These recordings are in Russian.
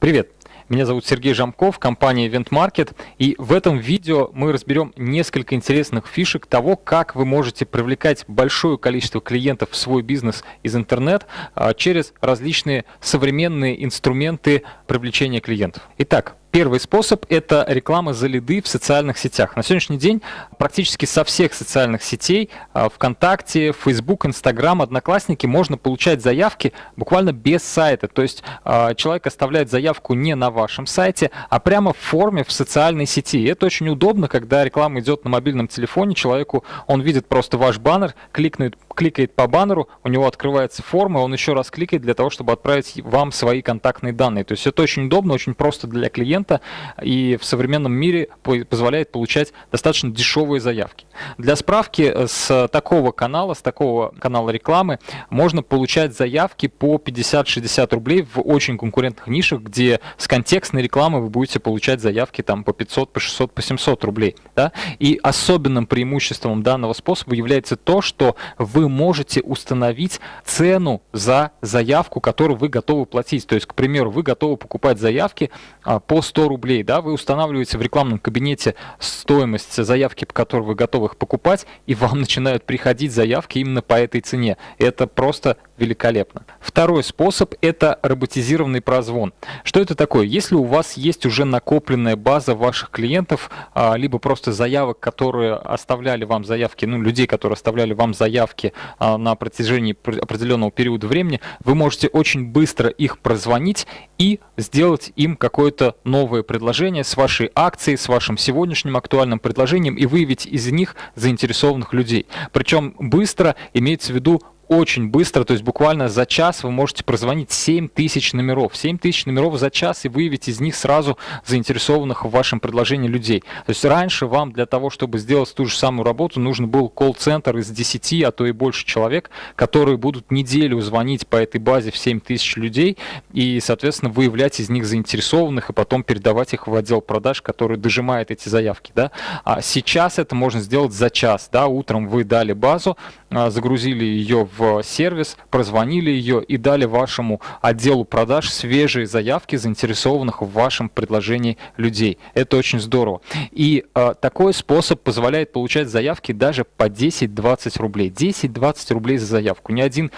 Привет! Меня зовут Сергей Жамков, компания Event Market, и в этом видео мы разберем несколько интересных фишек того, как вы можете привлекать большое количество клиентов в свой бизнес из интернет а, через различные современные инструменты привлечения клиентов. Итак, Первый способ – это реклама за лиды в социальных сетях. На сегодняшний день практически со всех социальных сетей а, ВКонтакте, Facebook, Instagram, Одноклассники можно получать заявки буквально без сайта. То есть а, человек оставляет заявку не на вашем сайте, а прямо в форме в социальной сети. И это очень удобно, когда реклама идет на мобильном телефоне, человеку он видит просто ваш баннер, кликнет кликает по баннеру, у него открывается форма, он еще раз кликает для того, чтобы отправить вам свои контактные данные. То есть это очень удобно, очень просто для клиента и в современном мире позволяет получать достаточно дешевые заявки. Для справки, э, с такого канала, с такого канала рекламы можно получать заявки по 50-60 рублей в очень конкурентных нишах, где с контекстной рекламы вы будете получать заявки там по 500, по 600, по 700 рублей. Да? И особенным преимуществом данного способа является то, что вы можете установить цену за заявку, которую вы готовы платить. То есть, к примеру, вы готовы покупать заявки а, по 100 рублей. Да? Вы устанавливаете в рекламном кабинете стоимость заявки, по которой вы готовы их покупать, и вам начинают приходить заявки именно по этой цене. Это просто великолепно. Второй способ – это роботизированный прозвон. Что это такое? Если у вас есть уже накопленная база ваших клиентов, а, либо просто заявок, которые оставляли вам заявки, ну, людей, которые оставляли вам заявки на протяжении определенного периода времени, вы можете очень быстро их прозвонить и сделать им какое-то новое предложение с вашей акцией, с вашим сегодняшним актуальным предложением и выявить из них заинтересованных людей. Причем быстро имеется в виду очень быстро, то есть буквально за час вы можете прозвонить 7 тысяч номеров. 7 тысяч номеров за час и выявить из них сразу заинтересованных в вашем предложении людей. То есть раньше вам для того, чтобы сделать ту же самую работу, нужно был колл-центр из 10, а то и больше человек, которые будут неделю звонить по этой базе в 7 тысяч людей и, соответственно, выявлять из них заинтересованных и потом передавать их в отдел продаж, который дожимает эти заявки. Да? А сейчас это можно сделать за час. Да? Утром вы дали базу, а, загрузили ее в сервис, прозвонили ее и дали вашему отделу продаж свежие заявки заинтересованных в вашем предложении людей. Это очень здорово. И э, такой способ позволяет получать заявки даже по 10-20 рублей. 10-20 рублей за заявку. Ни один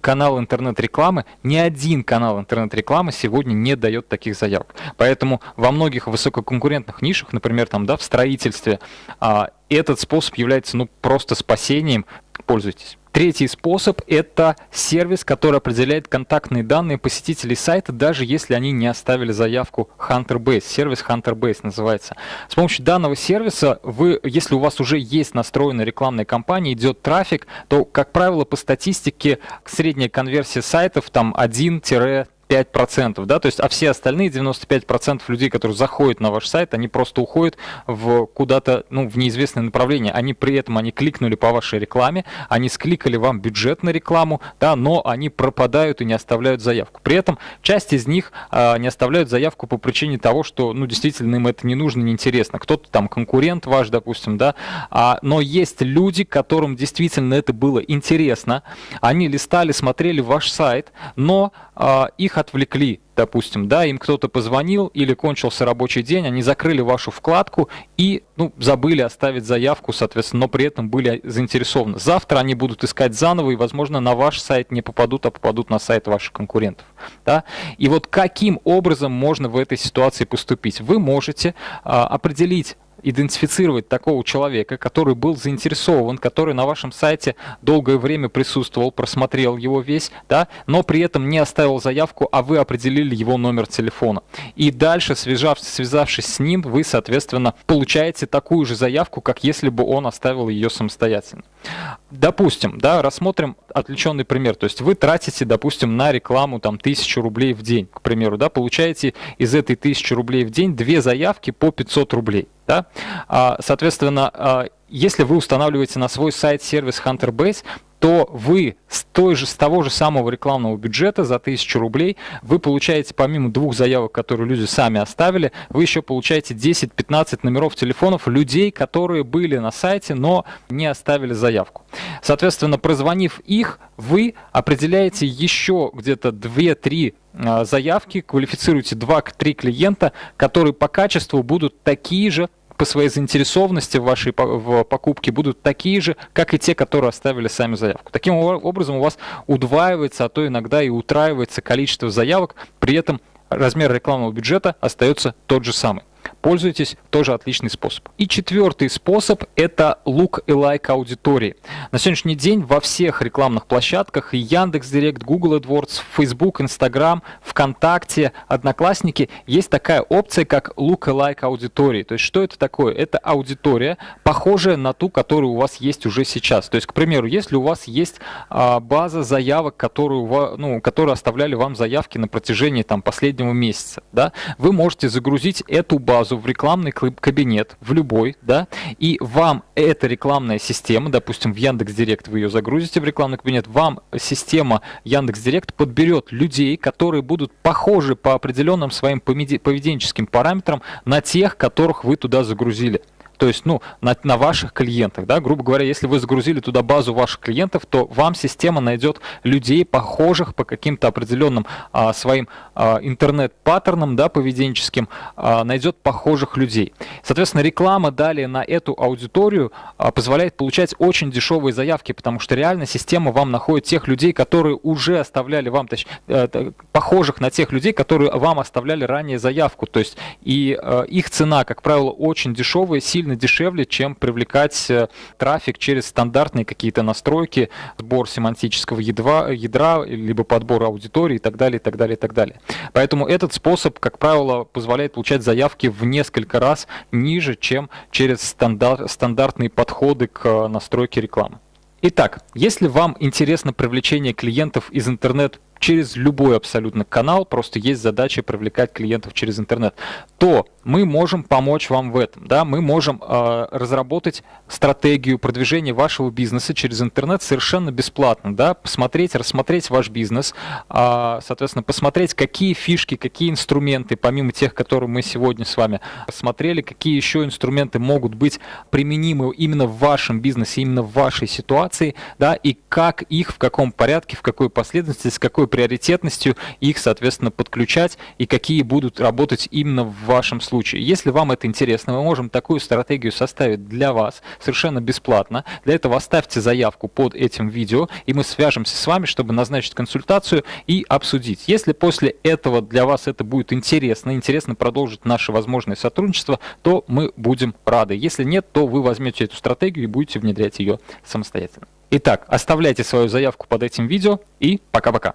канал интернет-рекламы, ни один канал интернет-рекламы сегодня не дает таких заявок. Поэтому во многих высококонкурентных нишах, например, там, да, в строительстве, э, этот способ является ну, просто спасением. Пользуйтесь. Третий способ – это сервис, который определяет контактные данные посетителей сайта, даже если они не оставили заявку HunterBase. Сервис HunterBase называется. С помощью данного сервиса, вы, если у вас уже есть настроенная рекламная кампания, идет трафик, то, как правило, по статистике средняя конверсия сайтов там 1 5%, да, то есть, а все остальные 95% людей, которые заходят на ваш сайт, они просто уходят в куда-то, ну, в неизвестное направление. Они при этом, они кликнули по вашей рекламе, они скликали вам бюджет на рекламу, да, но они пропадают и не оставляют заявку. При этом часть из них а, не оставляют заявку по причине того, что, ну, действительно им это не нужно, не интересно. Кто-то там конкурент ваш, допустим, да, а, но есть люди, которым действительно это было интересно, они листали, смотрели ваш сайт, но а, их отвлекли, допустим, да, им кто-то позвонил или кончился рабочий день, они закрыли вашу вкладку и, ну, забыли оставить заявку, соответственно, но при этом были заинтересованы. Завтра они будут искать заново и, возможно, на ваш сайт не попадут, а попадут на сайт ваших конкурентов, да. И вот каким образом можно в этой ситуации поступить? Вы можете а, определить идентифицировать такого человека, который был заинтересован, который на вашем сайте долгое время присутствовал, просмотрел его весь, да, но при этом не оставил заявку, а вы определили его номер телефона. И дальше, связавшись, связавшись с ним, вы, соответственно, получаете такую же заявку, как если бы он оставил ее самостоятельно. Допустим, да, рассмотрим отвлеченный пример. То есть вы тратите, допустим, на рекламу там тысячу рублей в день, к примеру, да, получаете из этой тысячи рублей в день две заявки по 500 рублей. Да? А, соответственно, а, если вы устанавливаете на свой сайт сервис HunterBase, то вы с, той же, с того же самого рекламного бюджета за 1000 рублей вы получаете помимо двух заявок, которые люди сами оставили, вы еще получаете 10-15 номеров телефонов людей, которые были на сайте, но не оставили заявку. Соответственно, прозвонив их, вы определяете еще где-то 2-3 а, заявки, квалифицируете 2-3 клиента, которые по качеству будут такие же, по своей заинтересованности в вашей в покупке будут такие же, как и те, которые оставили сами заявку. Таким образом у вас удваивается, а то иногда и утраивается количество заявок, при этом размер рекламного бюджета остается тот же самый. Пользуйтесь, тоже отличный способ. И четвертый способ – это look alike аудитории. На сегодняшний день во всех рекламных площадках Яндекс.Директ, Google AdWords, Facebook, Instagram, ВКонтакте, Одноклассники есть такая опция, как look alike аудитории. То есть что это такое? Это аудитория, похожая на ту, которая у вас есть уже сейчас. То есть, к примеру, если у вас есть а, база заявок, которую, ну, которые оставляли вам заявки на протяжении там, последнего месяца, да, вы можете загрузить эту базу базу в рекламный кабинет, в любой, да, и вам эта рекламная система, допустим, в Яндекс Директ вы ее загрузите в рекламный кабинет, вам система Яндекс Директ подберет людей, которые будут похожи по определенным своим поведенческим параметрам на тех, которых вы туда загрузили то есть, ну, на, на ваших клиентах, да, грубо говоря, если вы загрузили туда базу ваших клиентов, то вам система найдет людей, похожих по каким-то определенным а, своим а, интернет-паттернам, да, поведенческим, а, найдет похожих людей. Соответственно, реклама далее на эту аудиторию а, позволяет получать очень дешевые заявки, потому что реально система вам находит тех людей, которые уже оставляли вам, точнее, э, похожих на тех людей, которые вам оставляли ранее заявку, то есть и э, их цена, как правило, очень дешевая, сильно сильно дешевле, чем привлекать э, трафик через стандартные какие-то настройки, сбор семантического ядра, ядра, либо подбор аудитории и так далее, и так далее, и так далее. Поэтому этот способ, как правило, позволяет получать заявки в несколько раз ниже, чем через стандарт, стандартные подходы к э, настройке рекламы. Итак, если вам интересно привлечение клиентов из интернет через любой абсолютно канал, просто есть задача привлекать клиентов через интернет, то мы можем помочь вам в этом. Да? Мы можем э, разработать стратегию продвижения вашего бизнеса через интернет совершенно бесплатно. Да? Посмотреть, рассмотреть ваш бизнес, э, соответственно, посмотреть, какие фишки, какие инструменты, помимо тех, которые мы сегодня с вами посмотрели, какие еще инструменты могут быть применимы именно в вашем бизнесе, именно в вашей ситуации, да, и как их, в каком порядке, в какой последовательности, с какой приоритетностью их, соответственно, подключать и какие будут работать именно в вашем случае. Если вам это интересно, мы можем такую стратегию составить для вас совершенно бесплатно. Для этого оставьте заявку под этим видео, и мы свяжемся с вами, чтобы назначить консультацию и обсудить. Если после этого для вас это будет интересно, интересно продолжить наше возможное сотрудничество, то мы будем рады. Если нет, то вы возьмете эту стратегию и будете внедрять ее самостоятельно. Итак, оставляйте свою заявку под этим видео и пока-пока.